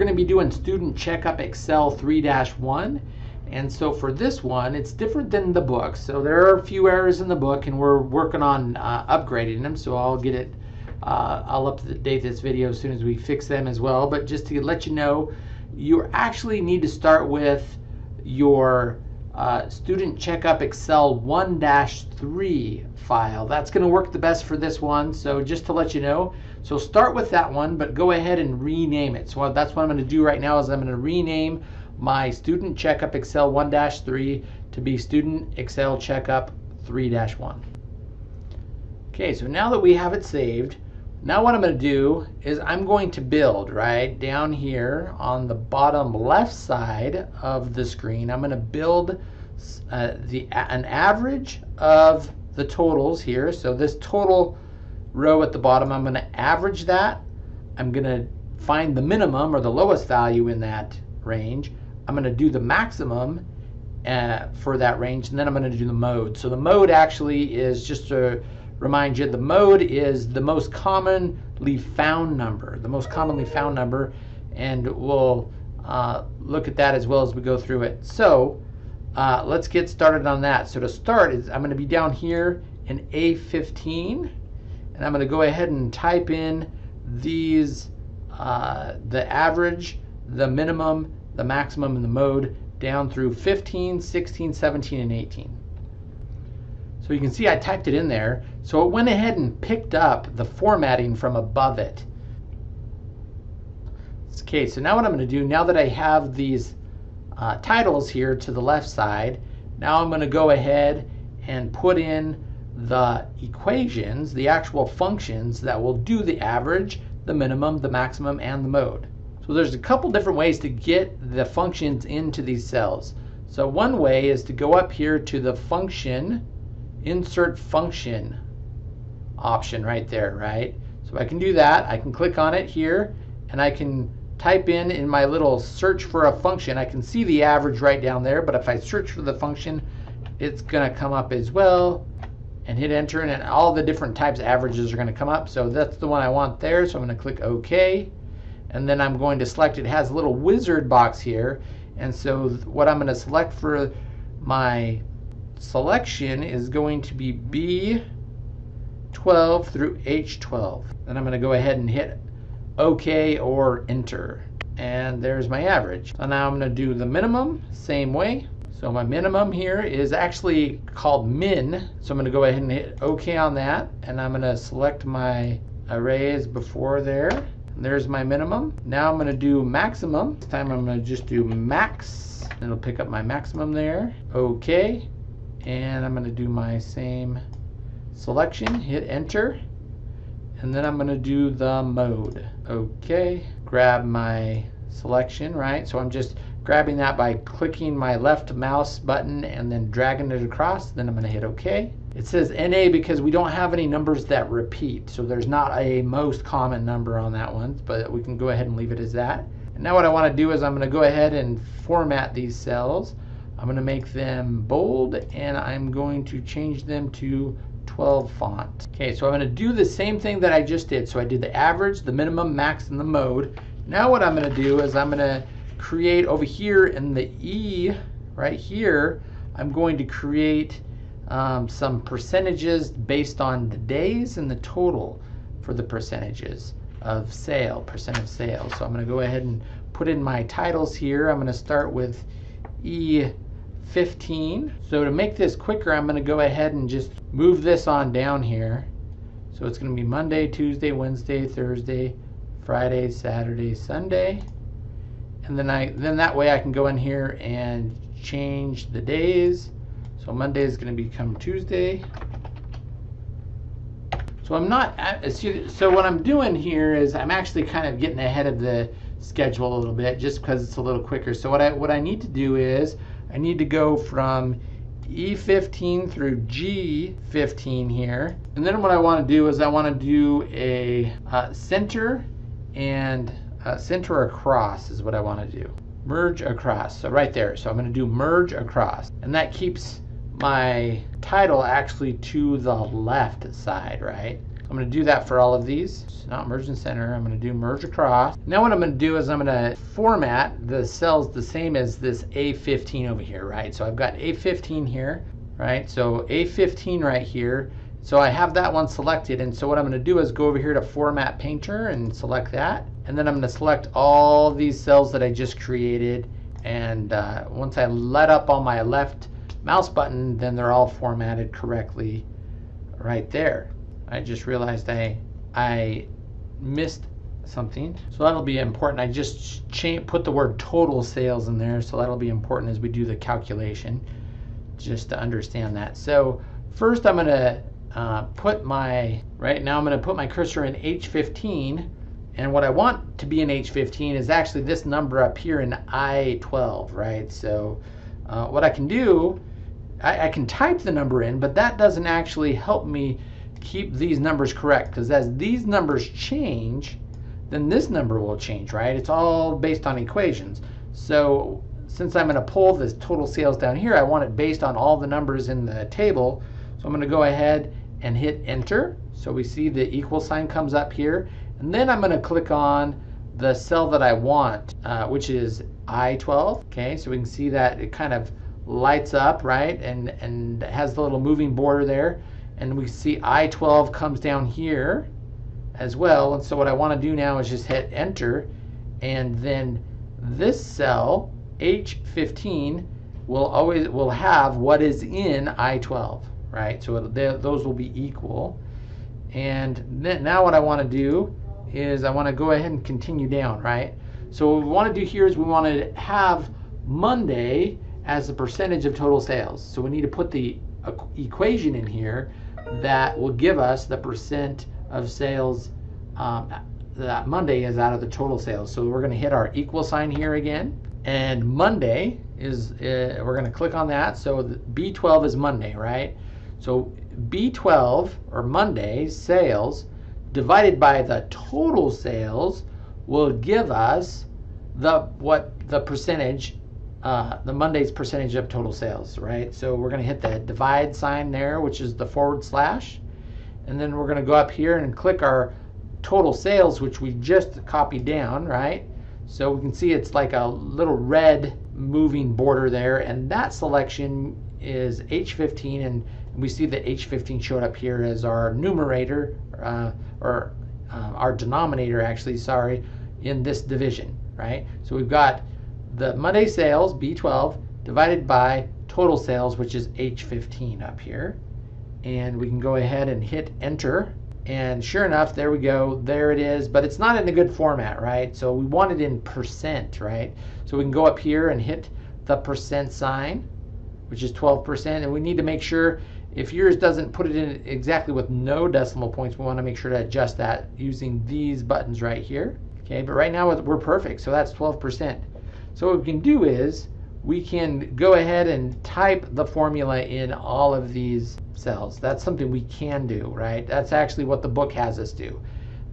going to be doing Student Checkup Excel 3-1. And so for this one, it's different than the book. So there are a few errors in the book and we're working on uh, upgrading them. So I'll get it, uh, I'll update this video as soon as we fix them as well. But just to let you know, you actually need to start with your uh, Student Checkup Excel 1-3 file. That's going to work the best for this one. So just to let you know, so start with that one, but go ahead and rename it. So that's what I'm going to do right now is I'm going to rename my Student Checkup Excel 1-3 to be Student Excel Checkup 3-1. Okay, so now that we have it saved, now what I'm going to do is I'm going to build right down here on the bottom left side of the screen. I'm going to build uh, the an average of the totals here. So this total row at the bottom, I'm going to average that. I'm going to find the minimum or the lowest value in that range. I'm going to do the maximum uh, for that range, and then I'm going to do the mode. So the mode actually is just to remind you, the mode is the most commonly found number, the most commonly found number, and we'll uh, look at that as well as we go through it. So uh, let's get started on that. So to start, is I'm going to be down here in A15, and I'm going to go ahead and type in these, uh, the average, the minimum, the maximum, and the mode down through 15, 16, 17, and 18. So you can see I typed it in there. So it went ahead and picked up the formatting from above it. Okay, so now what I'm going to do, now that I have these uh, titles here to the left side, now I'm going to go ahead and put in the equations, the actual functions that will do the average, the minimum, the maximum, and the mode. So there's a couple different ways to get the functions into these cells. So one way is to go up here to the function insert function option right there, right? So I can do that. I can click on it here and I can type in in my little search for a function. I can see the average right down there, but if I search for the function, it's going to come up as well and hit enter and all the different types of averages are going to come up. So that's the one I want there. So I'm going to click OK. And then I'm going to select, it has a little wizard box here. And so what I'm going to select for my selection is going to be B12 through H12. Then I'm going to go ahead and hit OK or enter. And there's my average. So now I'm going to do the minimum, same way. So my minimum here is actually called min. So I'm going to go ahead and hit OK on that. And I'm going to select my arrays before there. And there's my minimum. Now I'm going to do maximum. This time I'm going to just do max. It'll pick up my maximum there. OK and I'm going to do my same selection, hit enter, and then I'm going to do the mode. Okay, grab my selection, right? So I'm just grabbing that by clicking my left mouse button and then dragging it across. Then I'm going to hit OK. It says NA because we don't have any numbers that repeat. So there's not a most common number on that one, but we can go ahead and leave it as that. And now what I want to do is I'm going to go ahead and format these cells. I'm going to make them bold and I'm going to change them to 12 font. Okay, so I'm going to do the same thing that I just did. So I did the average, the minimum, max, and the mode. Now what I'm going to do is I'm going to create over here in the E right here, I'm going to create um, some percentages based on the days and the total for the percentages of sale, percent of sales. So I'm going to go ahead and put in my titles here. I'm going to start with E 15. So to make this quicker, I'm going to go ahead and just move this on down here. So it's going to be Monday, Tuesday, Wednesday, Thursday, Friday, Saturday, Sunday. And then I then that way I can go in here and change the days. So Monday is going to become Tuesday. So I'm not, so what I'm doing here is I'm actually kind of getting ahead of the schedule a little bit just because it's a little quicker. So what I, what I need to do is I need to go from E15 through G15 here. And then what I want to do is I want to do a uh, center and uh, center across is what I want to do. Merge across. So right there. So I'm going to do merge across. And that keeps my title actually to the left side, right? I'm going to do that for all of these. It's not merge and center. I'm going to do merge across. Now what I'm going to do is I'm going to format the cells the same as this A15 over here, right? So I've got A15 here, right? So A15 right here. So I have that one selected. And so what I'm going to do is go over here to Format Painter and select that. And then I'm going to select all these cells that I just created. And uh, once I let up on my left mouse button, then they're all formatted correctly right there. I just realized I I missed something. So that'll be important. I just put the word total sales in there, so that'll be important as we do the calculation, just to understand that. So first I'm going to uh, put my, right now I'm going to put my cursor in H15, and what I want to be in H15 is actually this number up here in I12, right? So uh, what I can do, I, I can type the number in, but that doesn't actually help me keep these numbers correct because as these numbers change, then this number will change, right? It's all based on equations. So since I'm going to pull this total sales down here, I want it based on all the numbers in the table. So I'm going to go ahead and hit enter. So we see the equal sign comes up here. And then I'm going to click on the cell that I want, uh, which is I12. Okay, so we can see that it kind of lights up, right? And, and has the little moving border there and we see I-12 comes down here as well. And so what I want to do now is just hit enter and then this cell H15 will always will have what is in I-12, right? So it, those will be equal. And then, now what I want to do is I want to go ahead and continue down, right? So what we want to do here is we want to have Monday as a percentage of total sales. So we need to put the equation in here that will give us the percent of sales um, that Monday is out of the total sales. So we're going to hit our equal sign here again. And Monday is, uh, we're going to click on that. So B12 is Monday, right? So B12 or Monday sales divided by the total sales will give us the what the percentage uh, the Monday's percentage of total sales, right? So we're going to hit the divide sign there, which is the forward slash. And then we're going to go up here and click our total sales, which we just copied down, right? So we can see it's like a little red moving border there. And that selection is H15. And we see that H15 showed up here as our numerator, uh, or uh, our denominator, actually, sorry, in this division, right? So we've got the Monday sales, B12, divided by total sales, which is H15 up here. And we can go ahead and hit enter. And sure enough, there we go. There it is. But it's not in a good format, right? So we want it in percent, right? So we can go up here and hit the percent sign, which is 12%. And we need to make sure if yours doesn't put it in exactly with no decimal points, we want to make sure to adjust that using these buttons right here. Okay, but right now we're perfect. So that's 12%. So what we can do is we can go ahead and type the formula in all of these cells. That's something we can do, right? That's actually what the book has us do.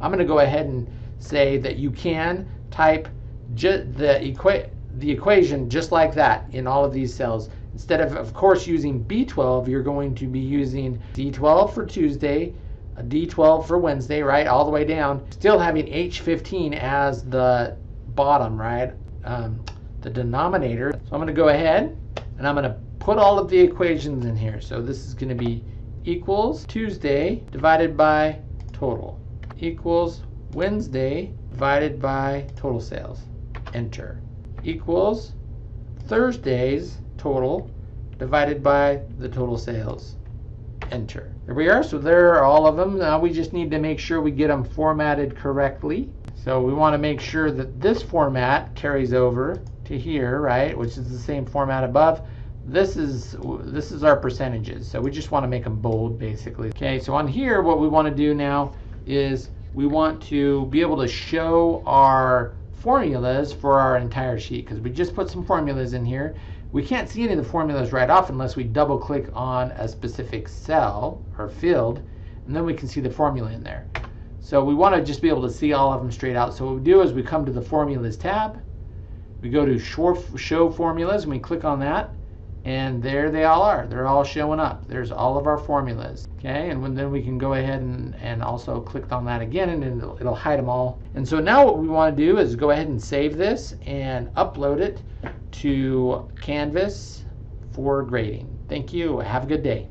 I'm going to go ahead and say that you can type the, equa the equation just like that in all of these cells. Instead of, of course, using B12, you're going to be using D12 for Tuesday, a D12 for Wednesday, right, all the way down, still having H15 as the bottom, right? um, the denominator. So I'm going to go ahead and I'm going to put all of the equations in here. So this is going to be equals Tuesday divided by total equals Wednesday divided by total sales. Enter. Equals Thursday's total divided by the total sales. Enter. There we are. So there are all of them. Now we just need to make sure we get them formatted correctly. So we want to make sure that this format carries over to here, right, which is the same format above. This is this is our percentages. So we just want to make them bold, basically. Okay, so on here, what we want to do now is we want to be able to show our formulas for our entire sheet because we just put some formulas in here. We can't see any of the formulas right off unless we double click on a specific cell or field, and then we can see the formula in there. So we want to just be able to see all of them straight out. So what we do is we come to the Formulas tab. We go to Show Formulas and we click on that. And there they all are. They're all showing up. There's all of our formulas. Okay, and when, then we can go ahead and, and also click on that again and it'll, it'll hide them all. And so now what we want to do is go ahead and save this and upload it to Canvas for grading. Thank you. Have a good day.